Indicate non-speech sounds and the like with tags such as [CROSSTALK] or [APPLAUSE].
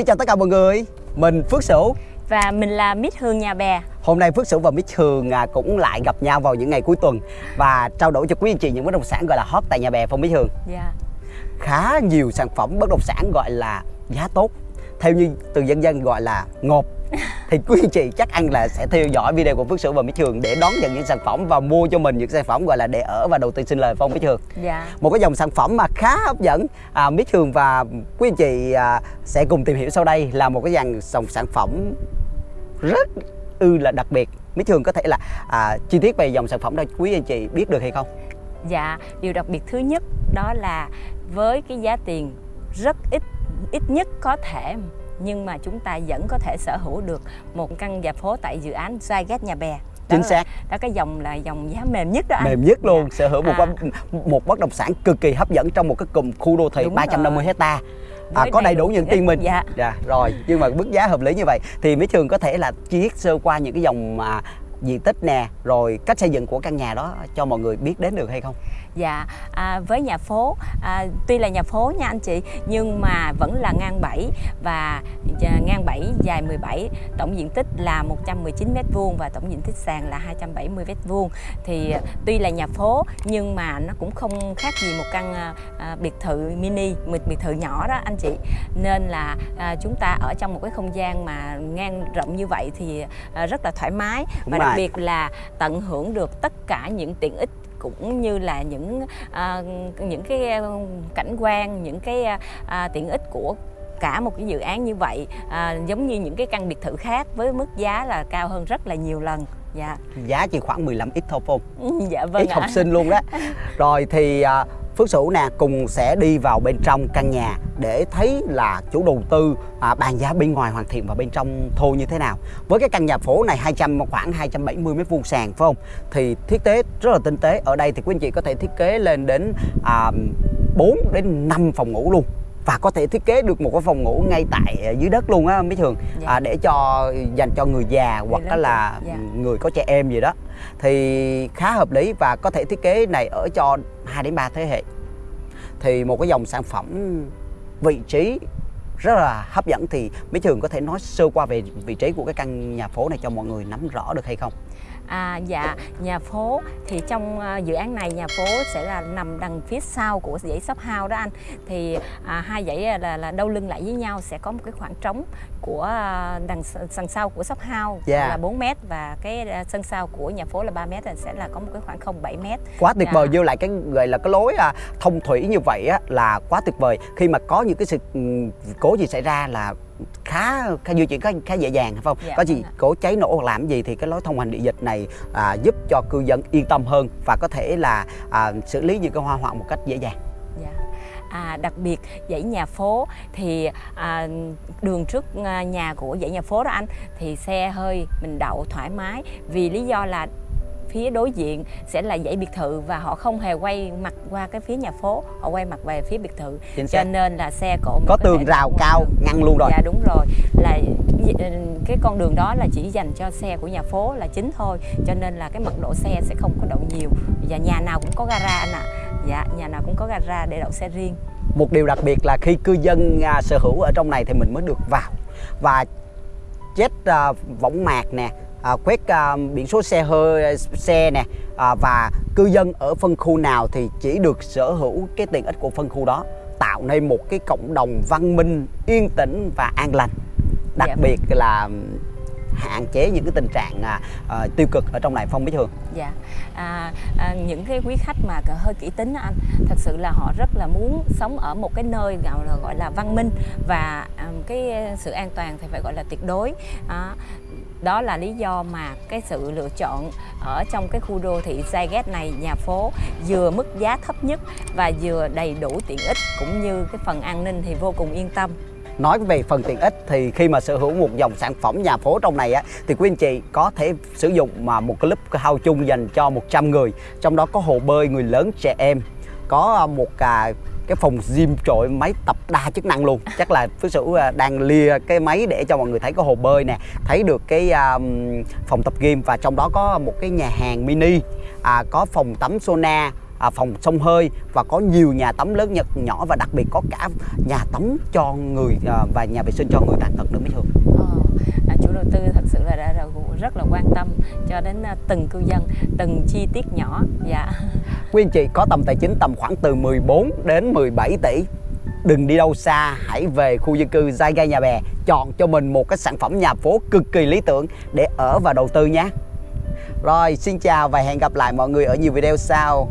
Xin chào tất cả mọi người, mình Phước Sửu. Và mình là Mít Hương Nhà Bè. Hôm nay Phước Sửu và Mít Hương à, cũng lại gặp nhau vào những ngày cuối tuần Và trao đổi cho quý anh chị những bất động sản gọi là hot tại Nhà Bè phong Mít Hương? Dạ. Khá nhiều sản phẩm bất động sản gọi là giá tốt Theo như từ dân dân gọi là ngộp [LAUGHS] thì quý anh chị chắc ăn là sẽ theo dõi video của Phước Sửu và Mỹ Trường để đón nhận những sản phẩm và mua cho mình những sản phẩm gọi là để ở và đầu tư sinh lời phong Mỹ Trường. Dạ. Một cái dòng sản phẩm mà khá hấp dẫn à, Mỹ Trường và quý anh chị à, sẽ cùng tìm hiểu sau đây là một cái dòng dòng sản phẩm rất ư là đặc biệt. Mỹ Trường có thể là à, chi tiết về dòng sản phẩm đó quý anh chị biết được hay không? Dạ, điều đặc biệt thứ nhất đó là với cái giá tiền rất ít ít nhất có thể nhưng mà chúng ta vẫn có thể sở hữu được một căn nhà phố tại dự án Zyget Nhà Bè. Đó Chính xác. Đó cái dòng là dòng giá mềm nhất đó anh. Mềm nhất luôn, Dạ. sở hữu một À. một bất động sản cực kỳ hấp dẫn trong một cái cụm khu đô thị Đúng 350 rồi. hecta. À, có đầy đủ những tiên minh Dạ. dạ rồi nhưng mà mức giá hợp lý như vậy thì Mỹ Trường có thể là chi tiết sơ qua những cái dòng mà diện tích nè rồi cách xây dựng của căn nhà đó cho mọi người biết đến được hay không? Dạ, à, với nhà phố, à, tuy là nhà phố nha anh chị Nhưng mà vẫn là ngang 7 và à, ngang 7 dài 17 Tổng diện tích là 119m2 và tổng diện tích sàn là 270m2 Thì à, tuy là nhà phố nhưng mà nó cũng không khác gì một căn à, à, biệt thự mini, một biệt thự nhỏ đó anh chị Nên là à, chúng ta ở trong một cái không gian mà ngang rộng như vậy thì à, rất là thoải mái Đúng Và đặc rồi. biệt là tận hưởng được tất cả những tiện ích cũng như là những à, những cái cảnh quan những cái à, tiện ích của cả một cái dự án như vậy à, giống như những cái căn biệt thự khác với mức giá là cao hơn rất là nhiều lần. Dạ. Giá chỉ khoảng 15 ít thôi không dạ vâng ít ạ. học sinh luôn đó. [LAUGHS] Rồi thì à, Phước Sửu nè cùng sẽ đi vào bên trong căn nhà để thấy là chủ đầu tư à, bàn giá bên ngoài hoàn thiện và bên trong thô như thế nào. Với cái căn nhà phố này 200 khoảng 270 mét vuông sàn phải không? Thì thiết kế rất là tinh tế. Ở đây thì quý anh chị có thể thiết kế lên đến à, 4 đến 5 phòng ngủ luôn và có thể thiết kế được một cái phòng ngủ ngay tại à, dưới đất luôn á mấy thường Dạ. à, để cho dành cho người già hoặc lớn là dạ. người có trẻ em gì đó thì khá hợp lý và có thể thiết kế này ở cho 2 đến 3 thế hệ thì một cái dòng sản phẩm vị trí rất là hấp dẫn thì mấy trường có thể nói sơ qua về vị trí của cái căn nhà phố này cho mọi người nắm rõ được hay không À, dạ, nhà phố thì trong à, dự án này nhà phố sẽ là nằm đằng phía sau của dãy shop house đó anh thì à, hai dãy là, là đâu lưng lại với nhau sẽ có một cái khoảng trống của à, đằng sân sau của shop house Dạ. là 4 m và cái sân sau của nhà phố là 3 m là sẽ là có một cái khoảng không 7 m quá tuyệt Dạ. vời vô lại cái gọi là cái lối à, thông thủy như vậy á là quá tuyệt vời khi mà có những cái sự cố gì xảy ra là khá khá di chuyển khá, khá dễ dàng phải không Dạ, vâng có gì ạ. cố cháy nổ hoặc làm gì thì cái lối thông hành địa dịch này à, giúp cho cư dân yên tâm hơn và có thể là à, xử lý những cái hoa hoạn một cách dễ dàng Dạ. À, đặc biệt dãy nhà phố thì à, đường trước à, nhà của dãy nhà phố đó anh thì xe hơi mình đậu thoải mái vì lý do là phía đối diện sẽ là dãy biệt thự và họ không hề quay mặt qua cái phía nhà phố họ quay mặt về phía biệt thự. Chính cho xác. nên là xe cộ có tường rào cao hơn. ngăn luôn rồi. Dạ đúng rồi. Là ừ, cái con đường đó là chỉ dành cho xe của nhà phố là chính thôi. Cho nên là cái mật độ xe sẽ không có đậu nhiều. Và nhà nào cũng có gara anh ạ. Dạ nhà nào cũng có gara để đậu xe riêng. Một điều đặc biệt là khi cư dân à, sở hữu ở trong này thì mình mới được vào. Và chết à, võng mạc nè à, quét à, biển số xe hơi xe nè à, và cư dân ở phân khu nào thì chỉ được sở hữu cái tiện ích của phân khu đó tạo nên một cái cộng đồng văn minh yên tĩnh và an lành đặc Dạ. biệt là hạn chế những cái tình trạng à, à, tiêu cực ở trong này phong bí thường Dạ, à, à, những cái quý khách mà hơi kỹ tính anh, thật sự là họ rất là muốn sống ở một cái nơi gọi là gọi là văn minh và à, cái sự an toàn thì phải gọi là tuyệt đối. À, đó là lý do mà cái sự lựa chọn ở trong cái khu đô thị Zyget này nhà phố vừa mức giá thấp nhất và vừa đầy đủ tiện ích cũng như cái phần an ninh thì vô cùng yên tâm. nói về phần tiện ích thì khi mà sở hữu một dòng sản phẩm nhà phố trong này á thì quý anh chị có thể sử dụng mà một club house chung dành cho 100 người trong đó có hồ bơi người lớn trẻ em có à, một à, cái phòng gym trội máy tập đa chức năng luôn chắc là phước sửu à, đang lia cái máy để cho mọi người thấy có hồ bơi nè thấy được cái um, phòng tập gym và trong đó có một cái nhà hàng mini à, có phòng tắm sauna à, phòng sông hơi và có nhiều nhà tắm lớn nhật nhỏ và đặc biệt có cả nhà tắm cho người à, và nhà vệ sinh cho người tàn tật nữa mới thường ờ, à, chủ đầu tư thật sự là đã, rất là quan tâm cho đến từng cư dân, từng chi tiết nhỏ. Dạ. Quý anh chị, có tầm tài chính tầm khoảng từ 14 đến 17 tỷ. Đừng đi đâu xa, hãy về khu dân cư Giai Gai Nhà Bè, chọn cho mình một cái sản phẩm nhà phố cực kỳ lý tưởng để ở và đầu tư nhé. Rồi, xin chào và hẹn gặp lại mọi người ở nhiều video sau.